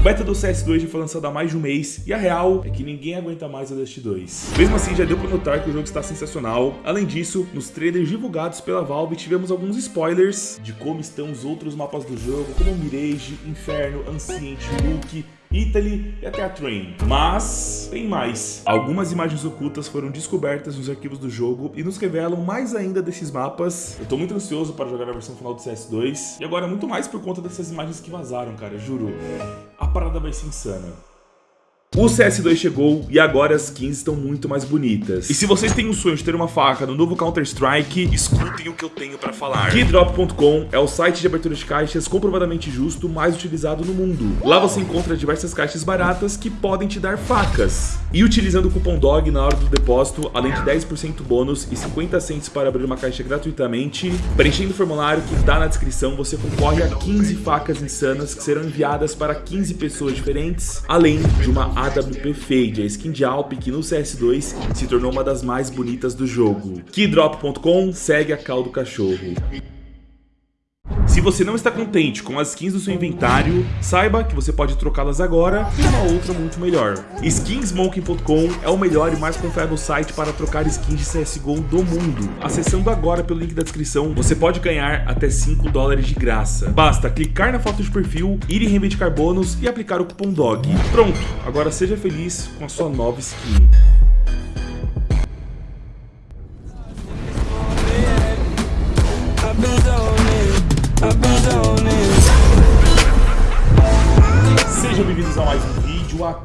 O beta do CS2 já foi lançado há mais de um mês e a real é que ninguém aguenta mais a Dust 2. Mesmo assim, já deu pra notar que o jogo está sensacional. Além disso, nos trailers divulgados pela Valve, tivemos alguns spoilers de como estão os outros mapas do jogo, como Mirage, Inferno, Ancient, Luke Italy e até a Train. Mas tem mais. Algumas imagens ocultas foram descobertas nos arquivos do jogo e nos revelam mais ainda desses mapas. Eu tô muito ansioso para jogar a versão final do CS2 e agora muito mais por conta dessas imagens que vazaram, cara, juro. A parada vai ser insana. O CS2 chegou e agora as skins estão muito mais bonitas. E se vocês têm o sonho de ter uma faca no novo Counter-Strike, escutem o que eu tenho pra falar. Keydrop.com é o site de abertura de caixas comprovadamente justo mais utilizado no mundo. Lá você encontra diversas caixas baratas que podem te dar facas. E utilizando o cupom DOG na hora do depósito, além de 10% bônus e 50 cents para abrir uma caixa gratuitamente, preenchendo o formulário que está na descrição, você concorre a 15 facas insanas que serão enviadas para 15 pessoas diferentes, além de uma AWP Fade, a skin de Alp que no CS2 se tornou uma das mais bonitas do jogo. Keydrop.com segue a cal do cachorro. Se você não está contente com as skins do seu inventário, saiba que você pode trocá-las agora por uma outra muito melhor. Skinsmoking.com é o melhor e mais confiável site para trocar skins de CSGO do mundo. Acessando agora pelo link da descrição, você pode ganhar até 5 dólares de graça. Basta clicar na foto de perfil, ir em reivindicar bônus e aplicar o cupom DOG. Pronto, agora seja feliz com a sua nova skin.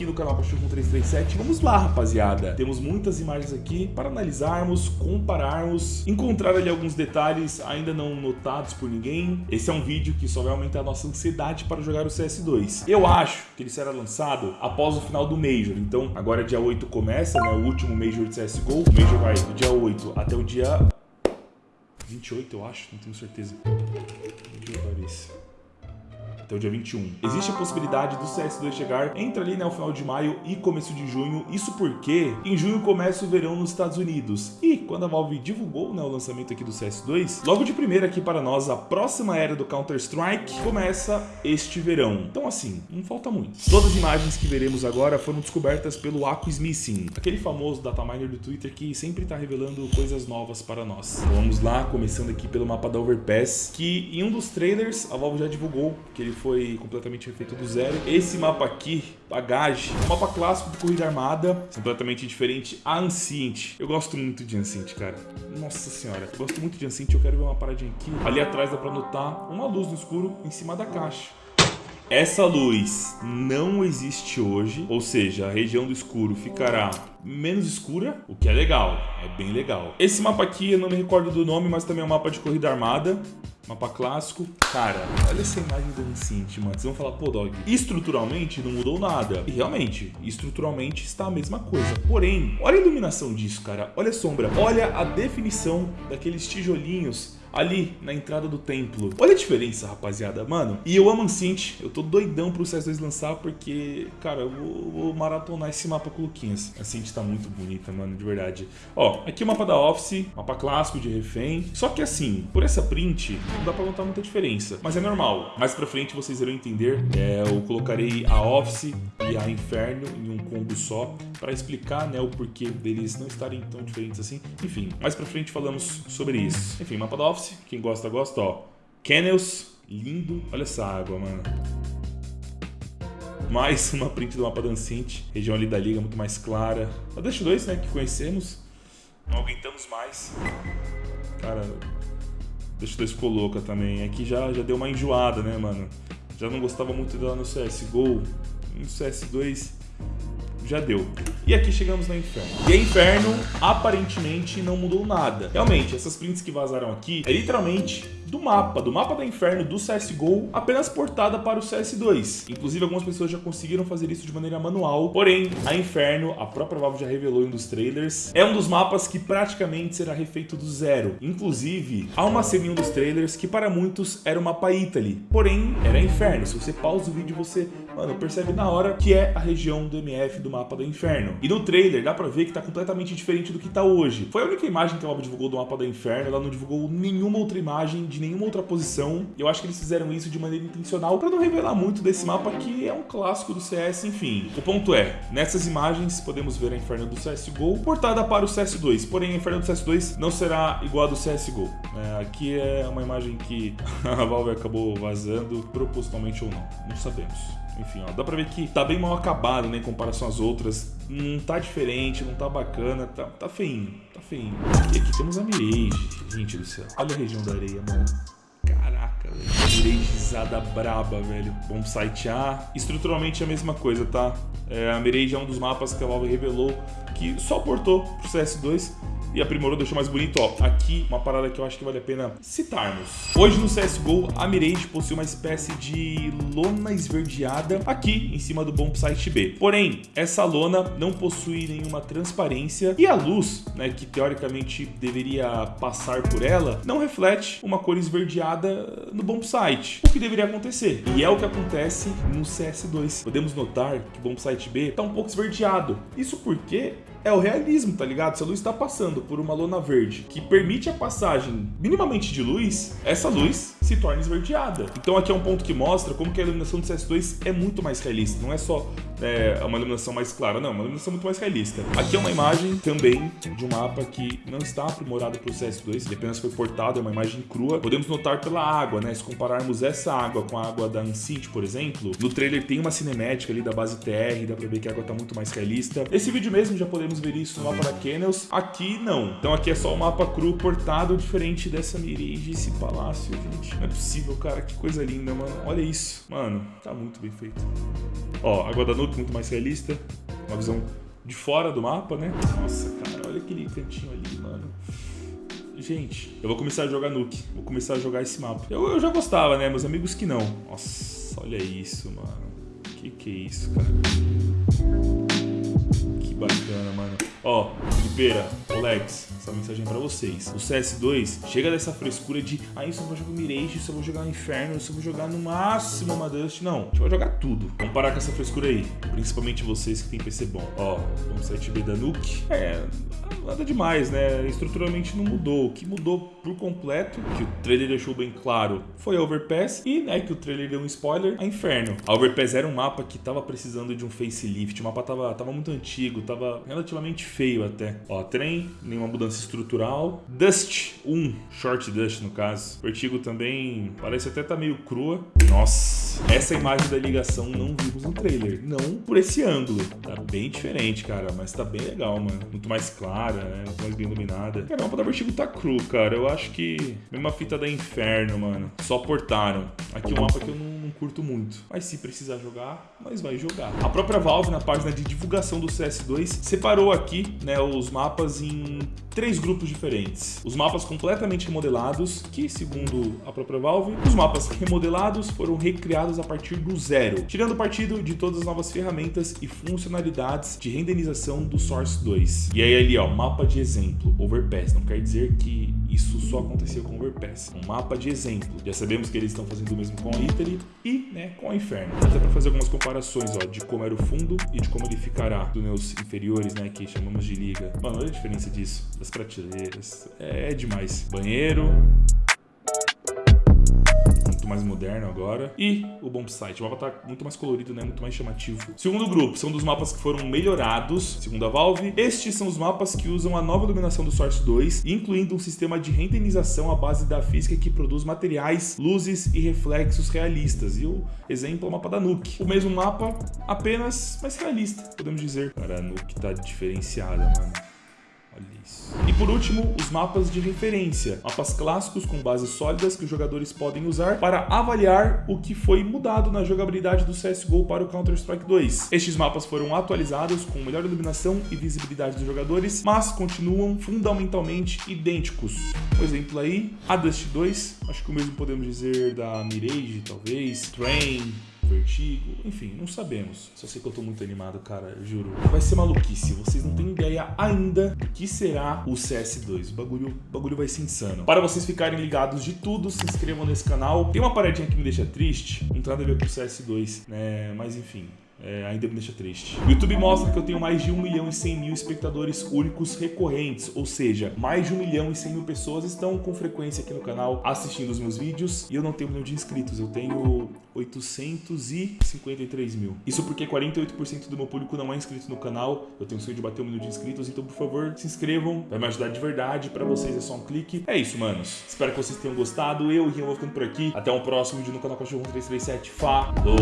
Aqui no canal Pachorro 337. Vamos lá, rapaziada. Temos muitas imagens aqui para analisarmos, compararmos, encontrar ali alguns detalhes ainda não notados por ninguém. Esse é um vídeo que só vai aumentar a nossa ansiedade para jogar o CS2. Eu acho que ele será lançado após o final do Major. Então, agora dia 8 começa, né, o último Major de CSGO. O Major vai do dia 8 até o dia 28, eu acho, não tenho certeza. Deixa eu ver isso até o dia 21. Existe a possibilidade do CS2 chegar entre ali né, o final de maio e começo de junho. Isso porque em junho começa o verão nos Estados Unidos. E quando a Valve divulgou né, o lançamento aqui do CS2, logo de primeira aqui para nós, a próxima era do Counter-Strike começa este verão. Então assim, não falta muito. Todas as imagens que veremos agora foram descobertas pelo Missing, aquele famoso dataminer do Twitter que sempre está revelando coisas novas para nós. Vamos lá, começando aqui pelo mapa da Overpass, que em um dos trailers a Valve já divulgou que ele foi completamente refeito do zero. Esse mapa aqui, Bagage, é um mapa clássico de corrida armada, completamente diferente a Ancient. Eu gosto muito de Ancient, cara. Nossa senhora, eu gosto muito de Ancient, eu quero ver uma paradinha aqui. Ali atrás dá pra notar uma luz no escuro em cima da caixa. Essa luz não existe hoje, ou seja, a região do escuro ficará menos escura, o que é legal, é bem legal. Esse mapa aqui, eu não me recordo do nome, mas também é um mapa de corrida armada. Mapa clássico. Cara, olha essa imagem do Ancient, mano. Vocês vão falar, pô, Dog, estruturalmente não mudou nada. E realmente, estruturalmente está a mesma coisa. Porém, olha a iluminação disso, cara. Olha a sombra. Olha a definição daqueles tijolinhos ali na entrada do templo. Olha a diferença, rapaziada, mano. E eu amo Ancient, eu tô doidão pro CS2 lançar porque, cara, eu vou, vou maratonar esse mapa com o Luquinhas. A Ancient tá muito bonita, mano, de verdade. Ó, aqui o mapa da Office, mapa clássico de refém. Só que assim, por essa print, não dá pra notar muita diferença. Mas é normal. Mais pra frente vocês irão entender. É, eu colocarei a Office e a Inferno em um combo só pra explicar, né, o porquê deles não estarem tão diferentes assim. Enfim, mais pra frente falamos sobre isso. Enfim, mapa da Office. Quem gosta, gosta, ó. Kennels, lindo. Olha essa água, mano. Mais uma print do mapa Dancinte. Região ali da liga, muito mais clara. A Dash 2, né, que conhecemos. Não aguentamos mais. Cara, Dash 2 ficou louca também. Aqui já, já deu uma enjoada, né, mano? Já não gostava muito dela no CSGO. No CS2 já deu. E aqui chegamos no Inferno. E a Inferno, aparentemente, não mudou nada. Realmente, essas prints que vazaram aqui é literalmente do mapa, do mapa da Inferno do CSGO, apenas portada para o CS2. Inclusive, algumas pessoas já conseguiram fazer isso de maneira manual, porém, a Inferno, a própria Valve já revelou em um dos trailers, é um dos mapas que praticamente será refeito do zero. Inclusive, há uma cena em um dos trailers que para muitos era o mapa Italy, porém, era Inferno. Se você pausa o vídeo, você, mano, percebe na hora que é a região do MF do mapa do Inferno. E no trailer dá pra ver que tá completamente diferente do que tá hoje. Foi a única imagem que a Valve divulgou do mapa do Inferno, ela não divulgou nenhuma outra imagem de nenhuma outra posição. Eu acho que eles fizeram isso de maneira intencional para não revelar muito desse mapa que é um clássico do CS, enfim. O ponto é, nessas imagens podemos ver a Inferno do CSGO portada para o CS2, porém a Inferno do CS2 não será igual a do CSGO. É, aqui é uma imagem que a Valve acabou vazando propositalmente ou não, não sabemos. Enfim, ó, dá pra ver que tá bem mal acabado, né, em comparação às outras. Não tá diferente, não tá bacana, tá, tá feinho, tá feinho. E aqui temos a Mirage, gente do céu. Olha a região da areia, mano. Caraca, velho. Mirageizada braba, velho. Bom site A. Estruturalmente é a mesma coisa, tá? É, a Mirage é um dos mapas que a Valve revelou que só portou pro CS2 e aprimorou, deixou mais bonito. Ó, aqui uma parada que eu acho que vale a pena citarmos. Hoje no CSGO, a Mirage possui uma espécie de lona esverdeada aqui em cima do Bomb Site B. Porém, essa lona não possui nenhuma transparência e a luz, né, que teoricamente deveria passar por ela, não reflete uma cor esverdeada no Bomb Site. O que deveria acontecer? E é o que acontece no CS2. Podemos notar que o Bomb Site B está um pouco esverdeado. Isso porque é o realismo, tá ligado? Se a luz está passando por uma lona verde que permite a passagem minimamente de luz, essa luz se torna esverdeada. Então aqui é um ponto que mostra como que a iluminação do CS2 é muito mais realista. Não é só é, uma iluminação mais clara, não, é uma iluminação muito mais realista. Aqui é uma imagem também de um mapa que não está aprimorado para o CS2, ele apenas foi portado, é uma imagem crua. Podemos notar pela água, né? Se compararmos essa água com a água da Uncity, por exemplo, no trailer tem uma cinemática ali da base TR, dá pra ver que a água tá muito mais realista. Esse vídeo mesmo já podemos ver isso no mapa da Kennels, aqui não. Então aqui é só o mapa cru portado, diferente dessa Mirage, esse palácio, gente. Não é possível, cara, que coisa linda, mano. Olha isso, mano, tá muito bem feito. Ó, água da Nuke muito mais realista, uma visão de fora do mapa, né? Nossa, cara, olha aquele cantinho ali, mano. Gente, eu vou começar a jogar Nuke, vou começar a jogar esse mapa. Eu, eu já gostava, né? Meus amigos que não. Nossa, olha isso, mano. Que que é isso, cara? Que bacana, mano. Ó, Felipeira, Alex, essa mensagem é pra vocês. O CS2 chega dessa frescura de ah, eu só vou jogar Mirage, eu só vou jogar Inferno, eu só vou jogar no máximo uma Dust. Não, a gente vai jogar tudo. Vamos parar com essa frescura aí. Principalmente vocês que tem PC bom. Ó, vamos site B da Nuke. É, nada demais, né? Estruturalmente não mudou. O que mudou por completo, que o trailer deixou bem claro, foi a Overpass. E, né, que o trailer deu um spoiler, a Inferno. A Overpass era um mapa que tava precisando de um facelift. O mapa tava, tava muito antigo, tava relativamente feio até. Ó, trem, nenhuma mudança estrutural. Dust 1, Short Dust no caso. Vertigo também parece até tá meio crua. Nossa, essa imagem da ligação não vimos no trailer. Não por esse ângulo. Tá bem diferente, cara, mas tá bem legal, mano. Muito mais clara, né? Muito mais bem iluminada. Cara, o mapa da Vertigo tá cru, cara. Eu acho que mesma fita da Inferno, mano. Só portaram. Aqui é um mapa que eu não, não curto muito. Mas se precisar jogar, nós vai jogar. A própria Valve, na página de divulgação do CS2, separou aqui, né, os mapas em três grupos diferentes. Os mapas completamente remodelados, que segundo a própria Valve, os mapas remodelados foram recriados a partir do zero, tirando partido de todas as novas ferramentas e funcionalidades de renderização do Source 2. E aí ali, ó, mapa de exemplo, Overpass. Não quer dizer que isso só aconteceu com Overpass. Um mapa de exemplo. Já sabemos que eles estão fazendo o mesmo com a Italy e, né, com a Inferno. Até para fazer algumas comparações, ó, de como era o fundo e de como ele ficará dos meus inferiores, né, que chamamos de liga. Mano, olha a diferença disso, das prateleiras. É demais. Banheiro, mais moderno agora. E o Bomb Site. O mapa tá muito mais colorido, né? Muito mais chamativo. Segundo grupo, são dos mapas que foram melhorados, segundo a Valve. Estes são os mapas que usam a nova iluminação do Source 2, incluindo um sistema de renderização à base da física que produz materiais, luzes e reflexos realistas. E o exemplo é o mapa da Nuke. O mesmo mapa, apenas mais realista, podemos dizer. Cara, a Nuke tá diferenciada, mano. Isso. E por último, os mapas de referência. Mapas clássicos com bases sólidas que os jogadores podem usar para avaliar o que foi mudado na jogabilidade do CSGO para o Counter-Strike 2. Estes mapas foram atualizados com melhor iluminação e visibilidade dos jogadores, mas continuam fundamentalmente idênticos. Por exemplo aí, a Dust 2, acho que o mesmo podemos dizer da Mirage, talvez, Train, Vertigo, enfim, não sabemos. Só sei que eu tô muito animado, cara, juro. Vai ser maluquice, vocês não têm ideia ainda do que será o CS2. O bagulho, o bagulho vai ser insano. Para vocês ficarem ligados de tudo, se inscrevam nesse canal. Tem uma paradinha que me deixa triste, não tem nada a ver com o CS2, né? Mas enfim, é, ainda me deixa triste. O YouTube mostra que eu tenho mais de 1 milhão e 100 mil espectadores únicos recorrentes, ou seja, mais de 1 milhão e 100 mil pessoas estão com frequência aqui no canal assistindo os meus vídeos e eu não tenho um milhão de inscritos, eu tenho 853 mil. Isso porque 48% do meu público não é inscrito no canal, eu tenho sonho de bater um milhão de inscritos, então por favor, se inscrevam, vai me ajudar de verdade, pra vocês é só um clique. É isso, manos. Espero que vocês tenham gostado, eu e Rian vou ficando por aqui. Até o próximo vídeo no canal Cachorro 1337. Falou!